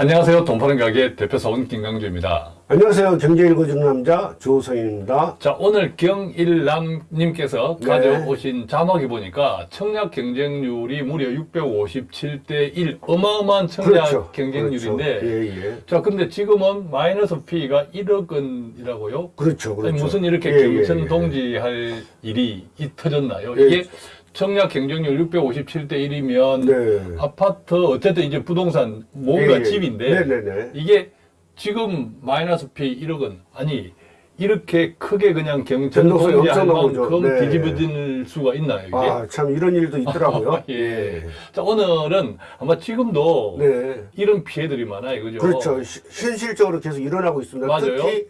안녕하세요. 돈 파는 가게 대표사원 김강주입니다. 안녕하세요. 경제 읽어주는 남자 조성인입니다. 자, 오늘 경일남님께서 네. 가져오신 자막이 보니까 청약 경쟁률이 무려 657대 1. 어마어마한 청약 경쟁률인데. 그렇죠. 예, 예. 자, 근데 지금은 마이너스 P가 1억 원이라고요? 그렇죠. 그렇죠. 아니, 무슨 이렇게 예, 예, 경천 예. 동지할 일이 이 터졌나요? 예. 이게 청약 경쟁률 657대 1이면 네. 아파트 어쨌든 이제 부동산 뭔가 예, 예. 집인데 네네네. 이게 지금 마이너스 P 1억은 아니 이렇게 크게 그냥 통제할 엄청 나오죠. 만큼 네. 뒤집어질 수가 있나요 이게? 아, 참 이런 일도 있더라고요. 예. 자 오늘은 아마 지금도 네. 이런 피해들이 많아요, 그죠? 그렇죠. 시- 현실적으로 계속 일어나고 있습니다. 맞아요. 특히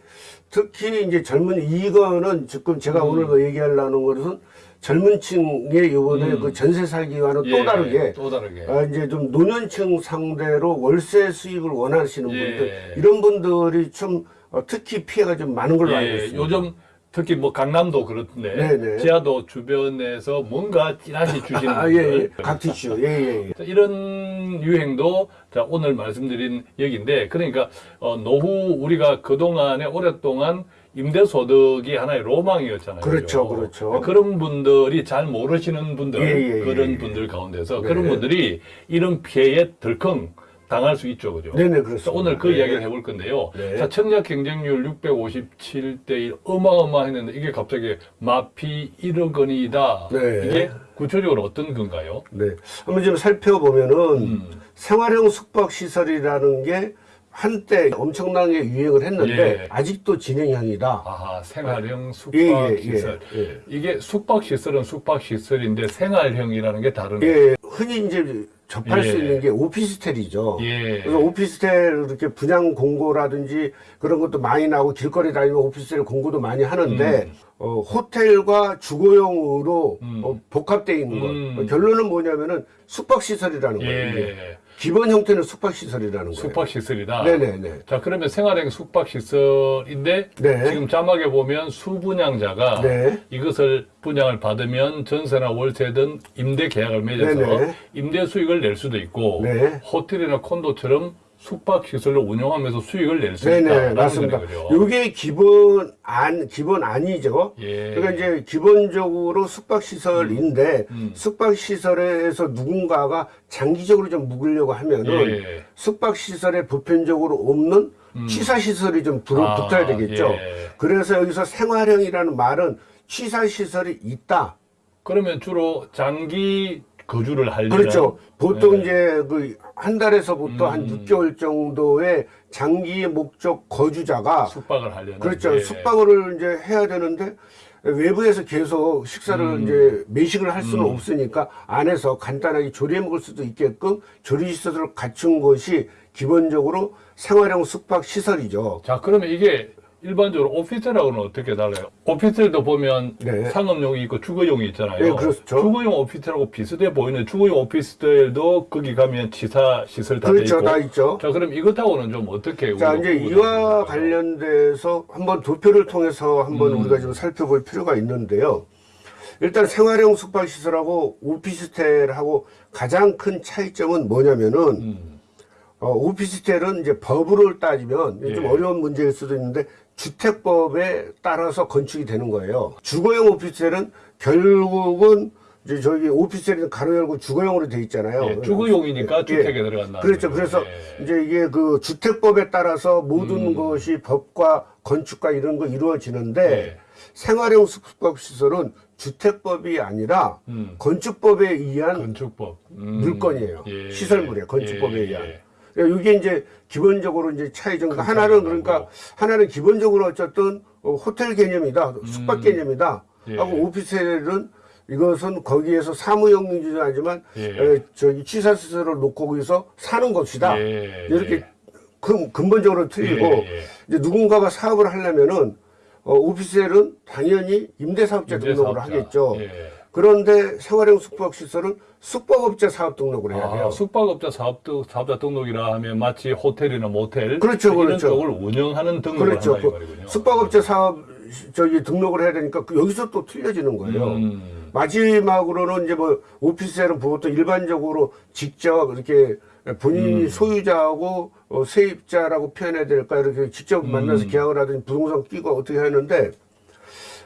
특히 이제 젊은 이거는 지금 제가 음. 오늘 뭐 얘기하려는 것은 젊은 층의 요번에 음. 그 전세 살기와는 예, 또 다르게 또 다르게. 아, 이제 좀 노년층 상대로 월세 수익을 원하시는 예. 분들 이런 분들이 좀 어, 특히 피해가 좀 많은 걸로 알고 예, 있습니다. 요즘 특히 뭐 강남도 그렇던데 네네. 지하도 주변에서 뭔가 찌라시 주시는 아, 분들 예, 예. 각티슈. 예, 예, 예. 자, 이런 유행도 자, 오늘 말씀드린 얘기인데 그러니까 어, 노후 우리가 그동안에 오랫동안 임대소득이 하나의 로망이었잖아요. 그렇죠? 그렇죠. 그런 분들이 잘 모르시는 분들, 예, 예, 예, 그런 예. 분들 가운데서 네. 그런 분들이 이런 피해에 덜컹 당할 수 있죠. 그죠? 네네, 그래서 그렇습니다. 오늘 그 네. 이야기를 해볼 건데요. 네. 자, 청약 경쟁률 657대 1 어마어마했는데 이게 갑자기 마피 1억 원이다. 네. 이게 구체적으로 어떤 건가요? 네. 한번 좀 살펴보면은 음. 생활형 숙박시설이라는 게 한때 엄청나게 유행을 했는데 예. 아직도 진행형이다. 아하, 생활형 숙박 예, 예, 예, 시설. 예. 이게 숙박 시설은 숙박 시설인데 생활형이라는 게 다르네. 예, 흔히 이제 접할 예. 수 있는 게 오피스텔이죠. 예. 그래서 오피스텔 이렇게 분양 공고라든지 그런 것도 많이 나오고 길거리 다니면 오피스텔 공고도 많이 하는데 음. 어, 호텔과 주거용으로 음. 어, 복합되어 있는 것. 음. 어, 결론은 뭐냐면은 숙박시설이라는 거예요. 기본 형태는 숙박시설이라는 거예요. 숙박 시설이다. 네네네. 자, 그러면 생활형 숙박 시설인데 네. 지금 자막에 보면 수분양자가 네. 이것을 분양을 받으면 전세나 월세든 임대 계약을 맺어서 네네. 임대 수익을 낼 수도 있고 네. 호텔이나 콘도처럼 숙박 시설을 운영하면서 수익을 낼수 네네, 있다라는 맞습니다. 이게 기본 안, 기본 아니죠. 예. 그러니까 이제 기본적으로 숙박시설인데, 음. 숙박시설에서 누군가가 장기적으로 좀 묵으려고 하면은, 예. 숙박시설에 보편적으로 없는 취사시설이 좀 음. 아, 붙어야 되겠죠. 예. 그래서 여기서 생활형이라는 말은 취사시설이 있다. 그러면 주로 장기 거주를 하려면 그렇죠. 보통 네. 이제 그 한 달에서부터 한 음. 6개월 정도의 장기 목적 거주자가 숙박을 하려면 그렇죠. 예. 숙박을 이제 해야 되는데 외부에서 계속 식사를 음. 이제 매식을 할 수는 음. 없으니까 안에서 간단하게 조리해 먹을 수도 있게끔 조리 시설을 갖춘 것이 기본적으로 생활형 숙박 시설이죠. 자, 그러면 이게 일반적으로 오피스텔하고는 어떻게 달라요? 오피스텔도 보면 네. 상업용이 있고 주거용이 있잖아요. 네, 그렇죠. 주거용 오피스텔하고 비슷해 보이는 주거용 오피스텔도 거기 가면 지사 시설 다돼 그렇죠. 다 있죠. 자, 그럼 이것하고는 좀 어떻게 자, 이제 이와? 관련돼서 한번 도표를 통해서 한번 음. 우리가 좀 살펴볼 필요가 있는데요. 일단 생활형 숙박시설하고 오피스텔하고 가장 큰 차이점은 뭐냐면은 음. 어, 오피스텔은 이제 법으로 따지면 좀 예. 어려운 문제일 수도 있는데 주택법에 따라서 건축이 되는 거예요. 주거용 오피스텔은 결국은 이제 저기 오피스텔은 가로 열고 주거용으로 돼 있잖아요. 예, 주거용이니까 예. 주택에 들어간다. 그렇죠. 그래서 예. 이제 이게 그 주택법에 따라서 모든 음. 것이 법과 건축과 이런 거 이루어지는데 예. 생활형 숙박 시설은 주택법이 아니라 음. 건축법에 의한 건축법 음. 물건이에요. 예. 시설물이에요. 건축법에 예. 의한. 그러니까 이게 이제 기본적으로 이제 차이 정도. 큰 하나는 그러니까. 하나는 기본적으로 어쨌든 어, 호텔 개념이다, 숙박 음. 개념이다. 예. 하고 오피스텔은 이것은 거기에서 사무용 위주는 하지만 예. 에, 저기 취사 시설을 놓고 거기서 사는 것이다. 예. 이렇게 예. 근, 근본적으로 틀리고 예, 예. 이제 누군가가 사업을 하려면은 어, 오피스텔은 당연히 임대사업자 등록을 임대사업자. 하겠죠. 예. 그런데 생활형 숙박시설은 숙박업자 사업 등록을 해야 돼요. 아, 숙박업자 사업, 사업자 등록이라 하면 마치 호텔이나 모텔 그렇죠, 이런 그렇죠. 쪽을 운영하는 등록을 그렇죠. 한다 이그 말이군요. 숙박업자 사업 저기 등록을 해야 되니까 그 여기서 또 틀려지는 거예요. 음. 마지막으로는 이제 뭐 오피스텔은 보통 일반적으로 직접 이렇게 본인이 음. 소유자하고 어, 세입자라고 표현해야 될까 이렇게 직접 만나서 계약을 하든지 부동산 끼고 어떻게 하는데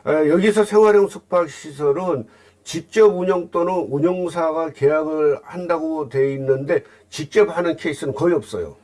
에, 여기서 생활형 숙박시설은 직접 운영 또는 운영사가 계약을 한다고 돼 있는데 직접 하는 케이스는 거의 없어요.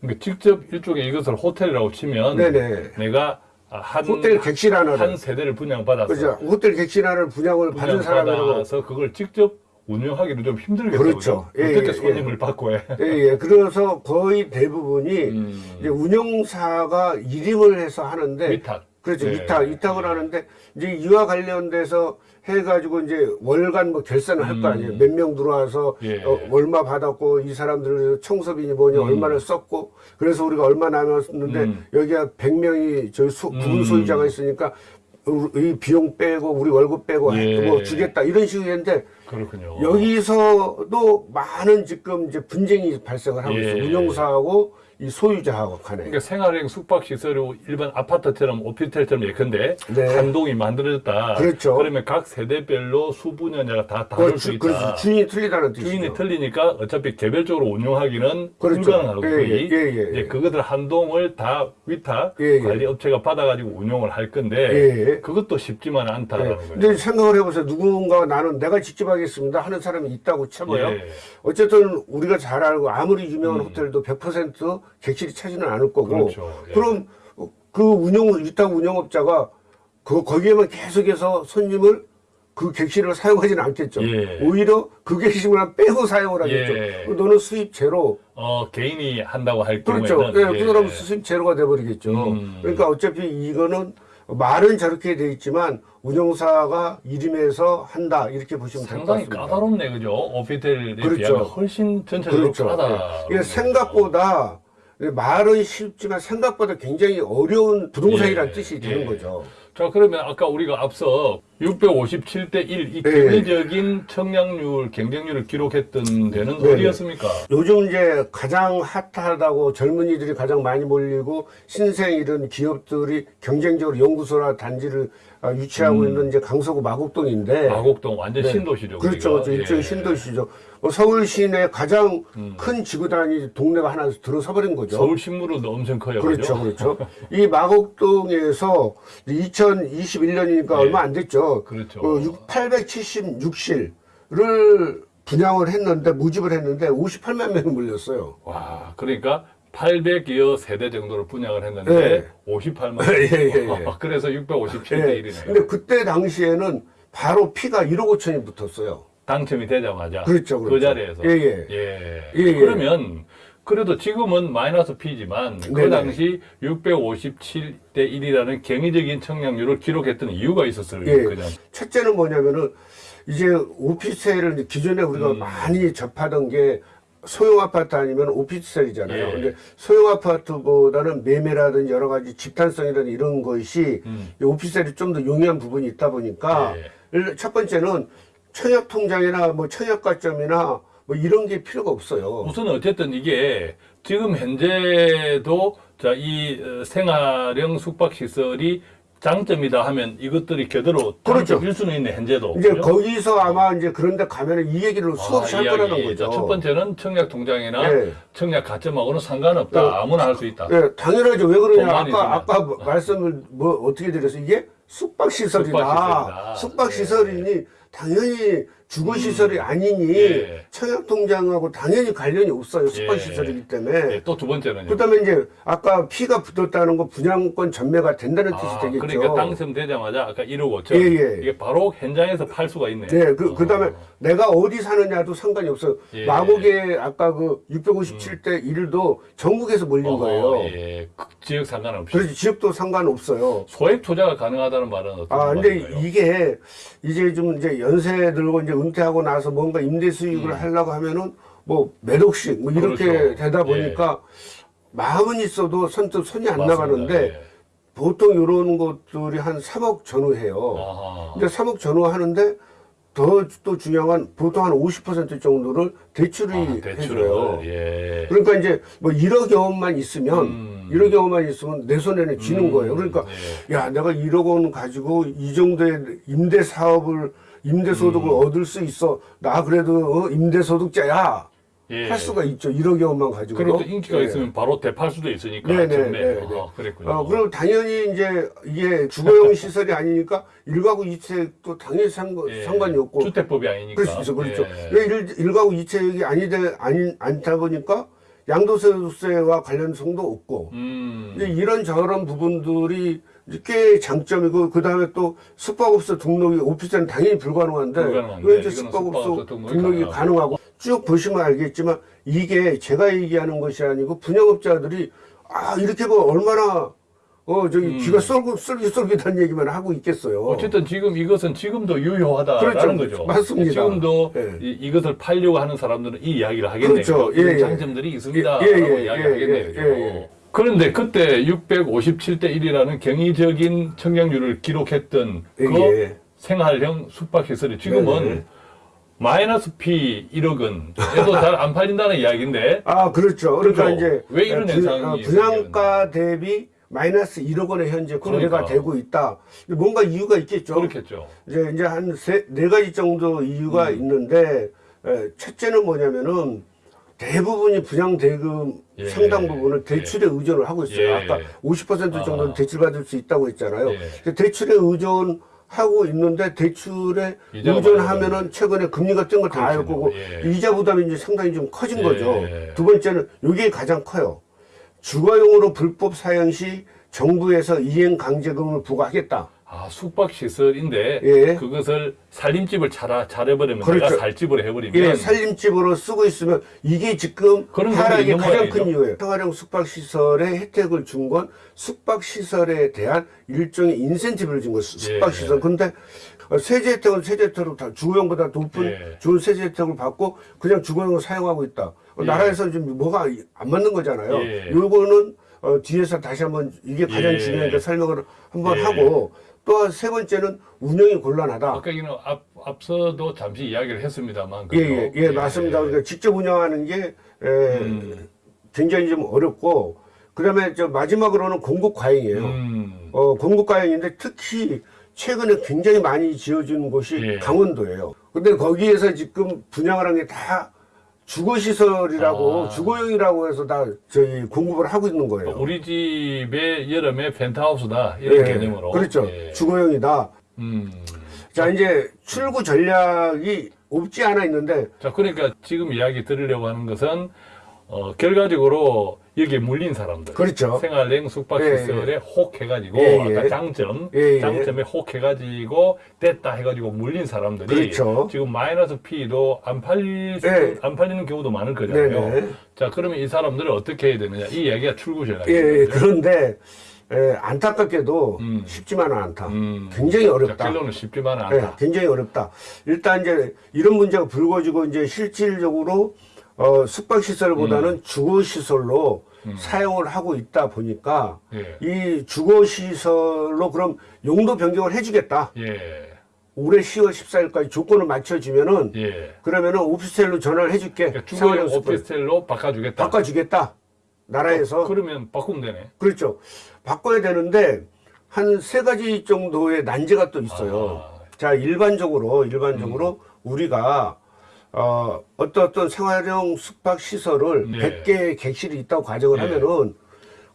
그러니까 직접 일종의 이것을 호텔이라고 치면 네네. 내가 한 호텔 객실 하나를 한 세대를 분양받아서 그죠? 호텔 객실 하나를 분양을 받은 사람이라고 분양받아서 그걸 직접 운영하기는 좀 힘들겠죠. 그렇죠. 예, 어떻게 예, 손님을 받고 해? 예, 예. 그래서 거의 대부분이 음. 운영사가 일임을 해서 하는데 위탁. 그렇죠. 네. 위탁, 위탁을 하는데 이제 이와 관련돼서 해가지고 이제 월간 뭐 결산을 할 거 아니에요. 몇명 들어와서 음. 예. 어, 얼마 받았고 이 사람들 청소비니 뭐니 얼마를 썼고 그래서 우리가 얼마 남았는데 음. 여기가 100명이 저희 소, 부분 음. 소유자가 있으니까 이 비용 빼고 우리 월급 빼고 예. 뭐 주겠다 이런 식으로 했는데 그렇군요. 여기서도 많은 지금 이제 분쟁이 발생을 하고 예. 있어요. 운영사하고 이 소유자하고 간에. 그러니까 생활형 숙박시설이 일반 아파트처럼 오피스텔처럼 예컨대 네. 한 동이 만들어졌다. 그렇죠. 그러면 각 세대별로 수분연자가 다 다를 수 그렇지, 있다. 그렇지. 주인이 틀리다는 뜻이죠. 주인이 틀리니까 어차피 개별적으로 운영하기는 그렇죠. 불가능하고 예, 예, 예, 예. 그것들 한 동을 다 위탁 예, 예. 관리 업체가 받아가지고 운영을 할 건데 예, 예. 그것도 쉽지만 않다라는 네. 거예요. 근데 생각을 해보세요. 누군가 나는 내가 직접 하겠습니다 하는 사람이 있다고 쳐봐요. 예. 어쨌든 우리가 잘 알고 아무리 유명한 호텔도 100% 객실이 차지는 않을 거고. 음. 그렇죠. 예. 그럼 그 운영 위탁 운영업자가 그 거기에만 계속해서 손님을 그 객실을 사용하지는 않겠죠. 예. 오히려 그 객실만 빼고 사용을 하겠죠. 예. 너는 수입 제로. 어, 개인이 한다고 할 그렇죠. 경우에는 예, 그 사람은 수입 제로가 돼버리겠죠. 음. 그러니까 어차피 이거는 말은 저렇게 돼 있지만 운영사가 이름에서 한다 이렇게 보시면 될것 상당히 같습니다. 까다롭네, 그죠? 오피스텔에 그렇죠. 비하면 훨씬 전체적으로 그렇죠. 까다. 예. 이게 생각보다 말은 쉽지만 생각보다 굉장히 어려운 부동산이라는 예, 뜻이 되는 예. 거죠. 자, 그러면 아까 우리가 앞서 657대 1, 이 예. 경제적인 청약률, 경쟁률을 기록했던 데는 네. 어디였습니까? 요즘 이제 가장 핫하다고 젊은이들이 가장 많이 몰리고 신생 이런 기업들이 경쟁적으로 연구소나 단지를 아, 유치하고 있는 이제 강서구 마곡동인데 마곡동 완전 네. 신도시죠. 그렇죠. 그렇죠. 예. 일종의 신도시죠. 어, 서울 시내 가장 음. 큰 지구단위 동네가 하나 들어서 버린 거죠. 서울 신무로도 엄청 커요. 그렇죠? 그렇죠. 이 마곡동에서 2021년이니까 얼마 안 됐죠. 예. 그렇죠. 876실을 분양을 했는데 모집을 했는데 58만 명이 몰렸어요. 와, 그러니까 800여 세대 정도를 분양을 했는데 네. 58만. 예, 예, 예. 그래서 657대 예. 1이네요. 근데 그때 당시에는 바로 피가 1억 5천이 붙었어요. 당첨이 되자마자 그렇죠, 그 그렇죠. 자리에서 예, 예. 예. 예, 예. 그러면 그래도 지금은 마이너스 P지만 그 네네. 당시 657대 1이라는 경이적인 청약률을 기록했던 이유가 있었어요. 예. 그냥 첫째는 뭐냐면은 이제 오피스텔을 기존에 우리가 음. 많이 접하던 게 소형 아파트 아니면 오피스텔이잖아요. 예. 근데 소형 아파트보다는 매매라든지 여러 가지 집단성이라든 이런 것이 음. 이 오피스텔이 좀 더 용이한 부분이 있다 보니까 예. 일- 첫 번째는 청약 통장이나 뭐 청약 가점이나 뭐 이런 게 필요가 없어요. 우선 어쨌든 이게 지금 현재도 자이 어, 생활형 숙박 시설이 장점이다 하면 이것들이 그대로 그렇죠. 장점일 수는 있네 현재도. 이제 그죠? 거기서 아마 이제 그런데 가면은 이 얘기를 수없이 아, 할 거라는. 거죠. 자, 첫 번째는 청약 통장이나 예. 청약 가점하고는 상관없다. 예. 아무나 할 수 있다. 예, 당연하죠. 왜 그러냐. 있으면. 아까, 아까 말씀을 뭐 어떻게 드렸어요? 이게 숙박시설이다. 숙박시설이다. 숙박시설이니 당연히 주거시설이 아니니 예. 청약통장하고 당연히 관련이 없어요. 숙박시설이기 때문에. 예, 또두 번째는요. 그 다음에 이제 아까 피가 붙었다는 거 분양권 전매가 된다는 뜻이 아, 되겠죠. 그러니까 당첨되자마자 아까 1억 5천 예, 예. 이게 바로 현장에서 팔 수가 있네. 네, 그, 그 다음에 어. 내가 어디 사느냐도 상관이 없어요. 예. 마곡에 아까 그 657대 1도 전국에서 몰린 어허, 거예요. 예, 그 지역 상관없이 그래서 지역도 상관없어요. 소액 투자가 가능하다는 말은 어떤 아, 근데 말인가요? 이게 이제 좀 이제 연세 들고 이제 은퇴하고 나서 뭔가 임대 수익을 음. 하려고 하면은 뭐몇 억씩 뭐 이렇게 그렇죠. 되다 보니까 마음은 있어도 선뜻 손이 안 맞습니다. 나가는데 예. 보통 이런 것들이 한 3억 전후해요. 아하. 근데 3억 전후하는데 더 또 중요한 건 보통 한 50% 정도를 대출이 아, 해줘요. 예. 그러니까 이제 뭐 1억 원만 있으면 음. 1억 원만 있으면 내 손에는 쥐는 음, 거예요. 그러니까 예. 야 내가 1억 원 가지고 이 정도의 임대 사업을 임대 소득을 음. 얻을 수 있어. 나 그래도 어, 임대 소득자야. 예. 할 수가 있죠. 1억여 원만 가지고. 그리고 또 인기가 있으면 바로 대팔 수도 있으니까. 네, 네. 네, 네. 어, 그랬군요. 어, 그럼 당연히 이제 이게 주거용 시설이 아니니까 일가구 이체도 당연히 상관, 예. 상관이 없고. 주택법이 아니니까. 그렇죠, 그렇죠. 예. 왜 일, 일가구 이체역이 아니, 아니, 않다 보니까 양도세와 관련성도 없고. 음. 이런 저런 부분들이 꽤 장점이고 그 다음에 또 숙박업소 등록이 오피스는 당연히 불가능한데 불가능한데 왜 이제 숙박업소 등록이 등록이 가능하고. 쭉 보시면 알겠지만 이게 제가 얘기하는 것이 아니고 분양업자들이 아 이렇게 뭐 얼마나 어 저기 귀가 쏠깃 쏠깃쏠깃한 얘기만 하고 있겠어요. 음. 어쨌든 지금 이것은 지금도 유효하다라는 그렇죠. 거죠. 맞습니다. 지금도 예. 이, 것을 팔려고 하는 사람들은 이 이야기를 하겠네요. 그렇죠. 예, 예. 장점들이 있습니다라고 예, 예, 예, 이야기하겠네요. 예. 예, 예. 그런데 그때 657대 1이라는 경이적인 청약률을 기록했던 그 예. 생활형 숙박시설이 지금은 네, 네. 마이너스 P 1억은 에도 잘 안 팔린다는 이야기인데 아 그렇죠. 그러니까 그죠? 이제 왜 이런 분- 현상이 어, 분양가 대비 마이너스 1억 원에 현재 거래가 그러니까. 되고 있다. 뭔가 이유가 있겠죠. 그렇겠죠. 이제 이제 한네 가지 정도 이유가 음. 있는데 에, 첫째는 뭐냐면은 대부분이 분양 대금 예. 상당 부분을 대출에 의존을 하고 있어요. 예. 아까 50% 정도는 아. 대출받을 수 있다고 했잖아요. 예. 대출에 의존 하고 있는데 대출에 의존하면은 최근에 금리가 뜬 거다알 그렇군요. 거고 예. 이자 부담이 이제 상당히 좀 커진 예. 거죠. 두 번째는 이게 가장 커요. 주거용으로 불법 사용 시 정부에서 이행 강제금을 부과하겠다. 아 숙박 시설인데 예. 그것을 살림집을 차라 차려버리면 그렇죠. 내가 살집으로 해버리면 예, 살림집으로 쓰고 있으면 이게 지금 그런 하락의 가장. 큰 이유예요. 생활형 숙박시설에 혜택을 준 건 숙박시설에 대한 일종의 인센티브를 준 거예요. 숙박시설. 근데 어, 세제 혜택은 세제 혜택으로 다 주거용보다 높은 예. 좋은 세제 혜택을 받고 그냥 주거용으로 사용하고 있다. 어, 예. 나라에서 지금 뭐가 안 맞는 거잖아요. 예. 요거는 어, 뒤에서 다시 한번 이게 가장 예. 중요하니까 설명을 한번 예. 하고 또 세 번째는 운영이 곤란하다. 아까 이는 앞 앞서도 잠시 이야기를 했습니다만 예, 그죠? 예, 예, 맞습니다. 그러니까 직접 운영하는 게 에, 음. 굉장히 좀 어렵고 그다음에 저 마지막으로는 공급 과잉이에요. 음. 어, 공급 과잉인데 특히 최근에 굉장히 많이 지어진 곳이 예. 강원도예요. 근데 거기에서 지금 분양을 한 게 다 주거시설이라고 아. 주거용이라고 해서 다 저희 공급을 하고 있는 거예요. 우리 집의 여름에 펜트하우스다 이런 예, 개념으로 그렇죠. 예. 주거용이다. 음. 자 이제 출구 전략이 없지 않아 있는데 자 그러니까 지금 이야기 드리려고 하는 것은 어, 결과적으로 여기에 물린 사람들 그렇죠. 생활형 숙박시설에 혹해가지고 예, 예. 아까 장점 예, 예. 장점에 혹해가지고 됐다 해가지고 물린 사람들이 그렇죠. 지금 마이너스 P도 안 팔릴 수- 예. 안 팔리는 경우도 많을 거잖아요. 네네. 자 그러면 이 사람들을 어떻게 해야 되느냐 이 이야기가 출구 전략이죠. 예, 예, 그런데 에, 안타깝게도 음. 쉽지만은 않다. 음. 굉장히 어렵다. 자, 결론은 쉽지만은 예, 않다. 굉장히 어렵다. 일단 이제 이런 문제가 불거지고 이제 실질적으로 어, 숙박시설보다는 음. 주거시설로 사용을 하고 있다 보니까 예. 이 주거시설로 그럼 용도 변경을 해주겠다. 예. 올해 10월 14일까지 조건을 맞춰주면은 예. 그러면은 오피스텔로 전화를 해줄게. 그러니까 숙박. 오피스텔로 바꿔주겠다. 바꿔주겠다. 나라에서. 그러면 바꾸면 되네. 그렇죠. 바꿔야 되는데 한 세 가지 정도의 난제가 또 있어요. 아. 자, 일반적으로 일반적으로 우리가 어, 어떤 어떤 생활형 숙박 시설을 네. 100개의 객실이 있다고 가정을 네. 하면은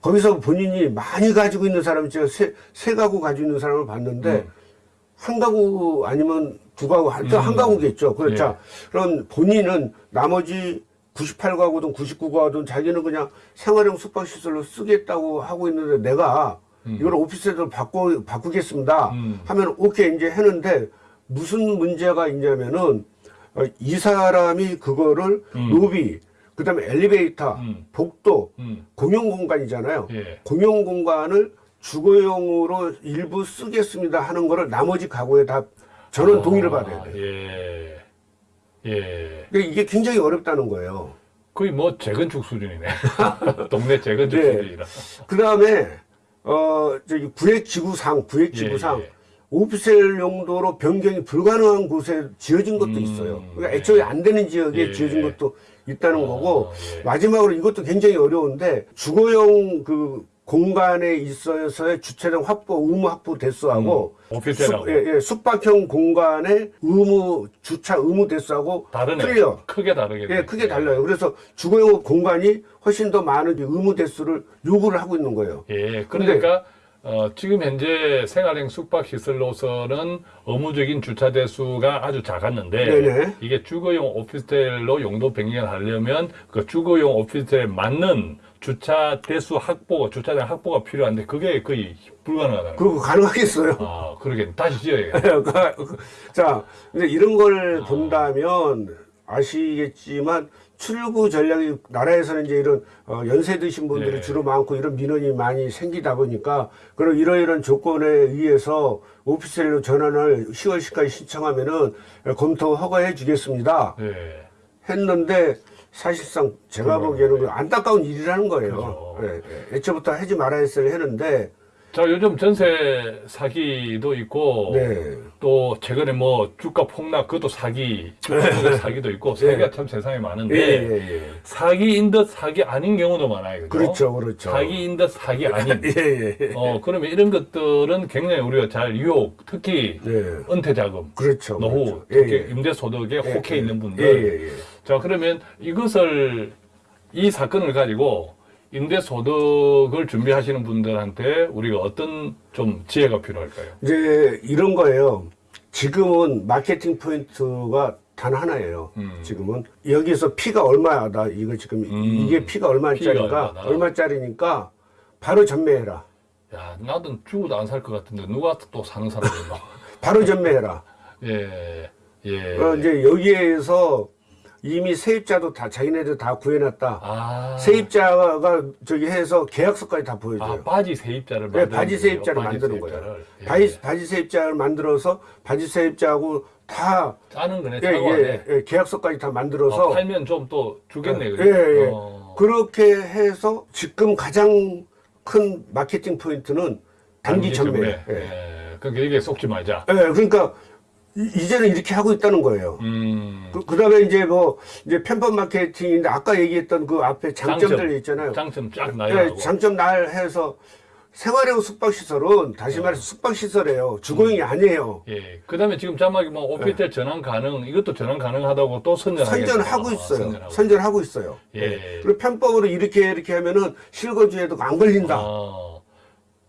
거기서 본인이 많이 가지고 있는 사람이 제가 세, 세 가구 가지고 있는 사람을 봤는데 음. 한 가구 아니면 두 가구 하여튼 음. 한 가구겠죠. 그렇죠. 예. 자, 그럼 본인은 나머지 98가구든 99가구든 자기는 그냥 생활형 숙박시설로 쓰겠다고 하고 있는데 내가 이걸 오피스텔로 바꿔, 바꾸겠습니다. 음. 하면 오케이 이제 했는데 무슨 문제가 있냐면은 어, 이 사람이 그거를 음. 로비, 그 다음에 엘리베이터, 음. 복도, 음. 공용 공간이잖아요. 예. 공용 공간을 주거용으로 일부 쓰겠습니다 하는 거를 나머지 가구에 다 저는 동의를 받아야 돼요. 예. 예. 근데 이게 굉장히 어렵다는 거예요. 거의 뭐 재건축 수준이네. 동네 재건축 네. 수준이라. 그 다음에 어 저기 구획지구상 구획지구상 예, 예. 오피스텔 용도로 변경이 불가능한 곳에 지어진 것도 음, 있어요. 그러니까 네. 애초에 안 되는 지역에 예. 지어진 것도 있다는 거고 예. 마지막으로 이것도 굉장히 어려운데 주거용 그 공간에 있어서의 주차장 확보, 의무 확보 대수하고 음, 오피스텔하고. 숙, 예, 예, 숙박형 공간의 의무 주차 의무 대수하고 다르네. 틀려. 크게 다르겠네. 예, 크게 달라요. 그래서 주거용 공간이 훨씬 더 많은 의무 대수를 요구를 하고 있는 거예요. 예, 그러니까 어, 지금 현재 생활형 숙박 시설로서는 의무적인 주차 대수가 아주 작았는데 네네. 이게 주거용 오피스텔로 용도 변경을 하려면 그 주거용 오피스텔에 맞는 주차 대수 확보, 주차장 확보가 필요한데 그게 거의 불가능하다는 거예요. 그리고 가능하겠어요. 아, 그러겠네. 다시 지어야겠네. 자, 근데 이런 걸 본다면 아시겠지만 출구 전략이 나라에서는 이제 이런 어, 연세 드신 분들이 예. 주로 많고 이런 민원이 많이 생기다 보니까 그런 이러이런 조건에 의해서 오피스텔로 전환을 10월까지 신청하면은 검토 허가해 주겠습니다. 예. 했는데 사실상 제가. 보기에는 그 안타까운 일이라는 거예요. 그죠. 예, 예. 애초부터 하지 말아야 했어야 했는데 자, 요즘 전세 사기도 있고 네. 또 최근에 뭐 주가 폭락 그것도 사기, 주가 폭락 사기도 있고 사기가 참 세상에 예, 많은데 예, 예. 사기인 듯 사기 아닌 경우도 많아요. 그죠? 그렇죠, 그렇죠. 사기인 듯 사기 아닌. 예, 예, 예. 어, 그러면 이런 것들은 굉장히 우리가 잘 유혹, 특히 네. 은퇴 자금, 그렇죠. 노후, 그렇죠. 특히 예, 예. 임대 소득에 예, 혹해 예. 있는 분들. 예, 예, 예. 자, 그러면 이것을 이 사건을 가지고 임대 소득을 준비하시는 분들한테 우리가 어떤 좀 지혜가 필요할까요? 이제 이런 거예요. 지금은 마케팅 포인트가 단 하나예요. 음. 지금은 여기서 피가 얼마다 이거 지금 음. 이게 피가 얼마짜리가. 얼마짜리니까 바로 전매해라. 야, 나도 죽어도 안 살 것 같은데 누가 또 사는 사람이 있나? 바로 전매해라. 예, 예. 어, 이제 여기에서 이미 세입자도 다 자기네들 다 구해놨다. 아, 세입자가 저기 해서 계약서까지 다 보여줘요. 아, 바지 세입자를 네, 바지 세입자를 바지 만드는 세입자를. 거예요. 예. 바지, 바지 세입자를 만들어서 바지 세입자하고 다 짜는 거네, 예, 예, 예, 계약서까지 다 만들어서 어, 팔면 좀 또 주겠네, 예, 그죠? 예. 어. 그렇게 해서 지금 가장 큰 마케팅 포인트는 단기 전매. 예. 예. 그러니까 이게 속지 말자. 예, 그러니까 이- 이제는 이렇게 하고 있다는 거예요. 음. 그, 그다음에 이제 뭐 이제 편법 마케팅인데 아까 얘기했던 그 앞에 장점들 장점, 있잖아요. 장점 쫙 예, 나열하고. 장점 날 해서 생활형 숙박시설은 다시 말해서 숙박시설이에요. 주거용이 아니에요. 예. 그 다음에 지금 자막이 뭐 오피스텔 전환 가능, 이것도 전환 가능하다고 또 선전하겠다. 선전하고 있어요. 선전하고. 선전하고 있어요. 예. 그리고 편법으로 이렇게 이렇게 하면은 실거주에도 안 걸린다. 어,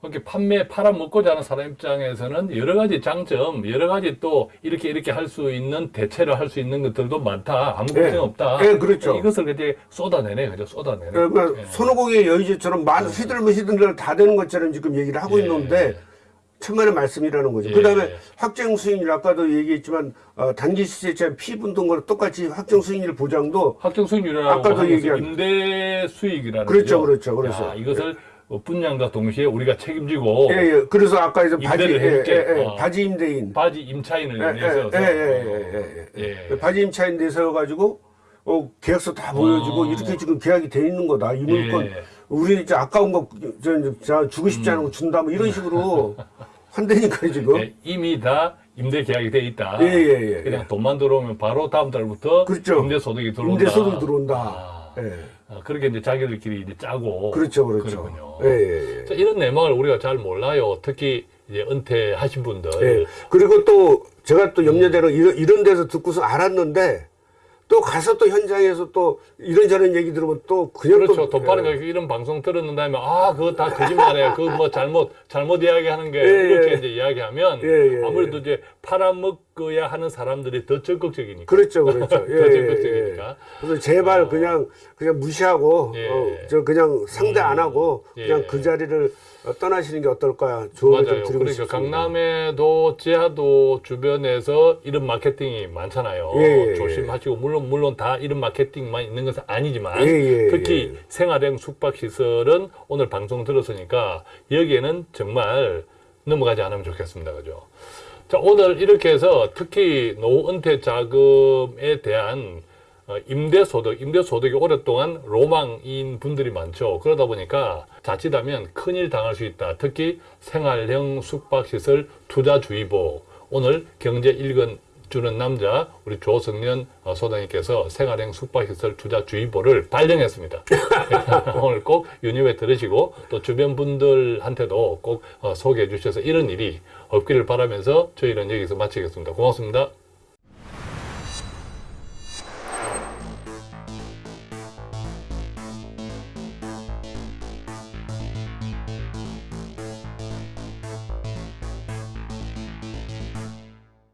그렇게 판매 팔아 먹고 자는 사람 입장에서는 여러 가지 장점, 여러 가지 또 이렇게 이렇게 할 수 있는 대체를 할 수 있는 것들도 많다. 아무 예. 걱정 없다. 예, 그렇죠. 이것을 이제 쏟아내네, 그죠? 쏟아내네. 그러니까 예. 손오공의 여의제처럼 많은 휘둘면 휘둘면 다 되는 것처럼 지금 얘기를 하고 예. 있는데 천만의 말씀이라는 거죠. 예. 그다음에 확정 수익률 아까도 얘기했지만 어, 단기 시세차 피분동 거랑 똑같이 확정 수익률 보장도 확정 수익률이라고 아까도 얘기한- 임대 수익이라는 그렇죠, 거죠. 그렇죠, 그렇죠. 야, 이것을 어, 분양과 동시에 우리가 책임지고 예, 예. 그래서 아까 이제 바지 예. 예, 예. 어. 바지 임대인 바지 임차인을 예, 내세워서 예, 예, 예, 예, 예. 예. 바지 임차인 내세워 가지고 어, 계약서 다 보여주고 어. 이렇게 지금 계약이 돼 있는 거다. 이 물건 예. 우리 이제 아까운 거 저, 저, 주고 싶지 않은 거 준다 뭐 이런 식으로 한다니까 지금. 예, 이미 다 임대 계약이 돼 있다. 예, 예, 예. 그냥 돈만 들어오면 바로 다음 달부터 그렇죠. 임대 소득이 들어온다. 임대 소득 들어온다. 아, 예. 아, 그렇게 이제 자기들끼리 이제 짜고. 그렇죠, 그렇죠. 그러군요. 예, 예, 예. 자, 이런 내막을 우리가 잘 몰라요. 특히 이제 은퇴하신 분들. 예. 그리고 또 제가 또 염려대로 이런, 이런 데서 듣고서 알았는데 또 가서 또 현장에서 또 이런저런 얘기 들으면 또 그냥 그렇죠. 또돈 빠는 거 이런 방송 들었는 다음에 아 그거 다 거짓말이에요. 그거 뭐 잘못 잘못 이야기하는 게 예, 이렇게 예. 이제 이야기하면 예, 예, 아무래도 이제 팔아먹어야 하는 사람들이 더 적극적이니까. 그렇죠, 그렇죠. 더 적극적이니까. 그래서 제발 그냥 그냥 무시하고 예. 어, 저 그냥 상대 안 하고 그냥 예. 그 자리를 어, 떠나시는 게 어떨까 조언을 좀 맞아요. 드리고 그러니까 싶습니다. 강남에도 지하도 주변에서 이런 마케팅이 많잖아요. 예, 예, 예. 조심하시고 물론 물론 다 이런 마케팅만 있는 것은 아니지만 예, 예, 특히 예. 생활형 숙박 시설은 오늘 방송 들었으니까 여기에는 정말 넘어가지 않으면 좋겠습니다. 그죠? 자, 오늘 이렇게 해서 특히 노후 은퇴 자금에 대한 어, 임대소득, 임대소득이 오랫동안 로망인 분들이 많죠. 그러다 보니까 자칫하면 큰일 당할 수 있다. 특히 생활형 숙박시설 투자주의보. 오늘 경제 1권 주는 남자 우리 조성년 어, 소장님께서 생활형 숙박시설 투자 주의보를 발령했습니다. 오늘 꼭 유념해 들으시고 또 주변 분들한테도 꼭 어, 소개해 주셔서 이런 일이 없기를 바라면서 저희는 여기서 마치겠습니다. 고맙습니다.